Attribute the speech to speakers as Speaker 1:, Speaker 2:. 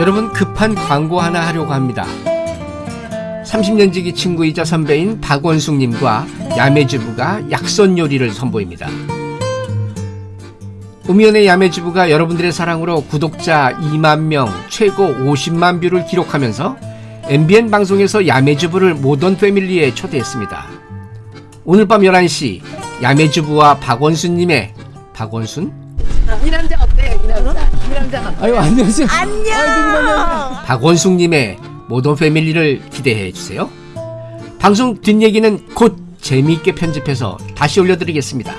Speaker 1: 여러분 급한 광고 하나 하려고 합니다. 30년 지기 친구이자 선배인 박원숙님과 야매주부가 약선 요리를 선보입니다. 우미연의 야매주부가 여러분들의 사랑으로 구독자 2만 명, 최고 50만 뷰를 기록하면서 MBN 방송에서 야매주부를 모던 패밀리에 초대했습니다. 오늘 밤 11시 야매주부와 박원숙님의 박원순?
Speaker 2: 이 남자 어때? 이 남자. 이 남자가
Speaker 1: 아유 안녕하세요.
Speaker 2: 안녕.
Speaker 1: 박원숙님의 모던 패밀리를 기대해 주세요. 방송 뒷얘기는 곧 재미있게 편집해서 다시 올려드리겠습니다.